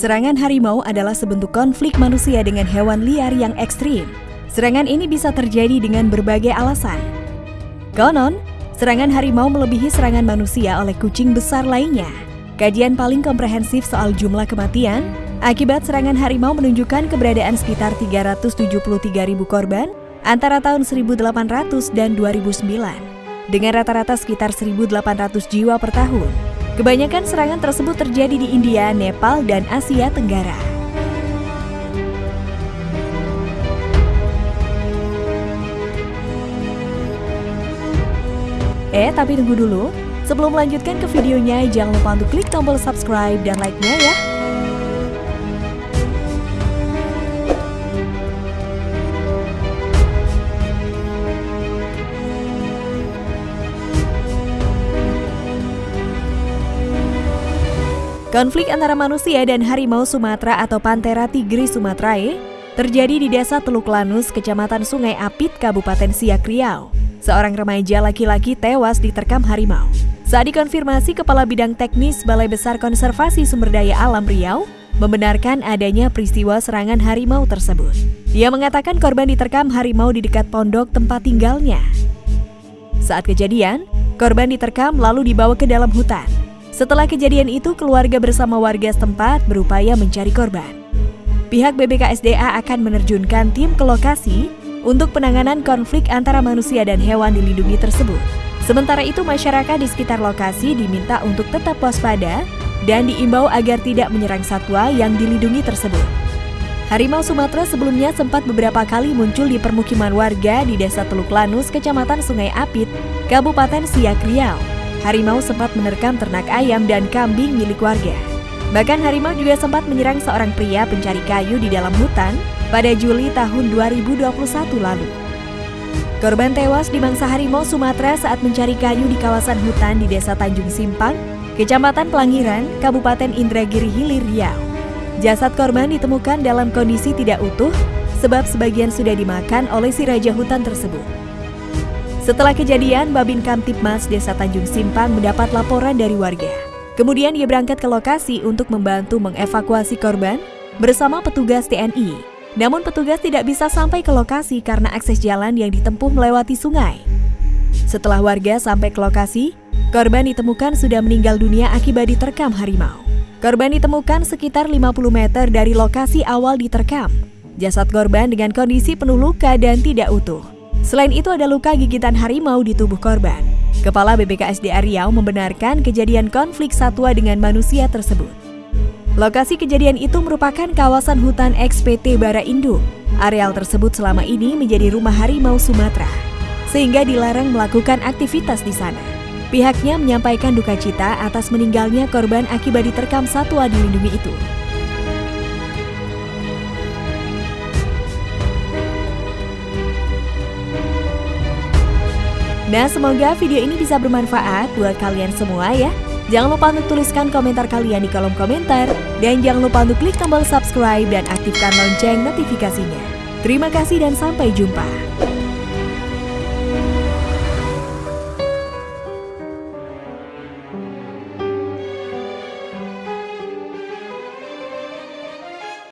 Serangan harimau adalah sebentuk konflik manusia dengan hewan liar yang ekstrim. Serangan ini bisa terjadi dengan berbagai alasan. Konon, serangan harimau melebihi serangan manusia oleh kucing besar lainnya. Kajian paling komprehensif soal jumlah kematian akibat serangan harimau menunjukkan keberadaan sekitar 373 ribu korban antara tahun 1800 dan 2009, dengan rata-rata sekitar 1.800 jiwa per tahun. Kebanyakan serangan tersebut terjadi di India, Nepal, dan Asia Tenggara. Eh, tapi tunggu dulu. Sebelum melanjutkan ke videonya, jangan lupa untuk klik tombol subscribe dan like-nya ya. Konflik antara manusia dan harimau Sumatera atau Panthera tigris sumatrae terjadi di Desa Teluk Lanus, Kecamatan Sungai Apit, Kabupaten Siak Riau. Seorang remaja laki-laki tewas diterkam harimau. Saat dikonfirmasi Kepala Bidang Teknis Balai Besar Konservasi Sumber Daya Alam Riau, membenarkan adanya peristiwa serangan harimau tersebut. Dia mengatakan korban diterkam harimau di dekat pondok tempat tinggalnya. Saat kejadian, korban diterkam lalu dibawa ke dalam hutan. Setelah kejadian itu, keluarga bersama warga setempat berupaya mencari korban. Pihak BBKSDA akan menerjunkan tim ke lokasi untuk penanganan konflik antara manusia dan hewan dilindungi tersebut. Sementara itu, masyarakat di sekitar lokasi diminta untuk tetap waspada dan diimbau agar tidak menyerang satwa yang dilindungi tersebut. Harimau Sumatera sebelumnya sempat beberapa kali muncul di permukiman warga di Desa Teluk Lanus, Kecamatan Sungai Apit, Kabupaten Siak Riau harimau sempat menerkam ternak ayam dan kambing milik warga. Bahkan harimau juga sempat menyerang seorang pria pencari kayu di dalam hutan pada Juli tahun 2021 lalu. Korban tewas di mangsa harimau Sumatera saat mencari kayu di kawasan hutan di Desa Tanjung Simpang, Kecamatan Pelangiran, Kabupaten Indragiri Hilir Riau. Jasad korban ditemukan dalam kondisi tidak utuh sebab sebagian sudah dimakan oleh si raja hutan tersebut. Setelah kejadian, Babin Kamtipmas Desa Tanjung Simpang mendapat laporan dari warga. Kemudian ia berangkat ke lokasi untuk membantu mengevakuasi korban bersama petugas TNI. Namun petugas tidak bisa sampai ke lokasi karena akses jalan yang ditempuh melewati sungai. Setelah warga sampai ke lokasi, korban ditemukan sudah meninggal dunia akibat diterkam harimau. Korban ditemukan sekitar 50 meter dari lokasi awal diterkam. Jasad korban dengan kondisi penuh luka dan tidak utuh. Selain itu ada luka gigitan harimau di tubuh korban. Kepala BBKSDA Riau membenarkan kejadian konflik satwa dengan manusia tersebut. Lokasi kejadian itu merupakan kawasan hutan XPT Bara Induk. Areal tersebut selama ini menjadi rumah harimau Sumatera, sehingga dilarang melakukan aktivitas di sana. Pihaknya menyampaikan duka cita atas meninggalnya korban akibat diterkam satwa dilindungi itu. Nah, semoga video ini bisa bermanfaat buat kalian semua ya. Jangan lupa untuk tuliskan komentar kalian di kolom komentar. Dan jangan lupa untuk klik tombol subscribe dan aktifkan lonceng notifikasinya. Terima kasih dan sampai jumpa.